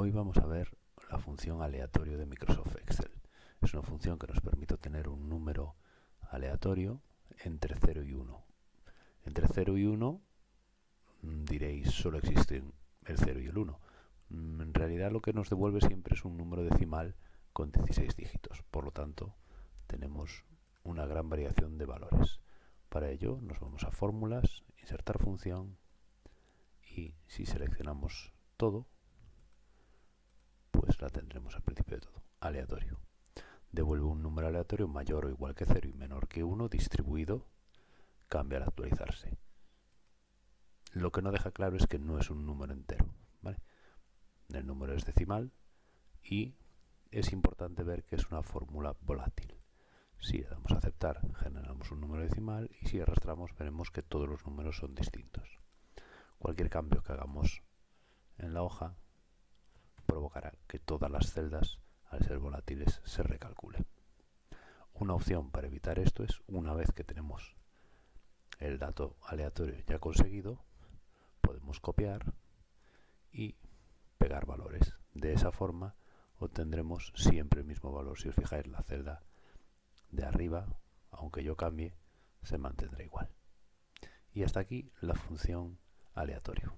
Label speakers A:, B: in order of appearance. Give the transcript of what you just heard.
A: Hoy vamos a ver la función aleatorio de Microsoft Excel. Es una función que nos permite obtener un número aleatorio entre 0 y 1. Entre 0 y 1 mm, diréis solo existen el 0 y el 1. Mm, en realidad lo que nos devuelve siempre es un número decimal con 16 dígitos. Por lo tanto, tenemos una gran variación de valores. Para ello nos vamos a fórmulas, insertar función y si seleccionamos todo, la tendremos al principio de todo, aleatorio. Devuelve un número aleatorio mayor o igual que 0 y menor que 1 distribuido, cambia al actualizarse. Lo que no deja claro es que no es un número entero. El número es decimal y es importante ver que es una fórmula volátil. Si le damos a aceptar, generamos un número decimal y si arrastramos veremos que todos los números son distintos. Cualquier cambio que hagamos en la hoja que todas las celdas, al ser volátiles, se recalculen. Una opción para evitar esto es, una vez que tenemos el dato aleatorio ya conseguido, podemos copiar y pegar valores. De esa forma obtendremos siempre el mismo valor. Si os fijáis, la celda de arriba, aunque yo cambie, se mantendrá igual. Y hasta aquí la función aleatorio.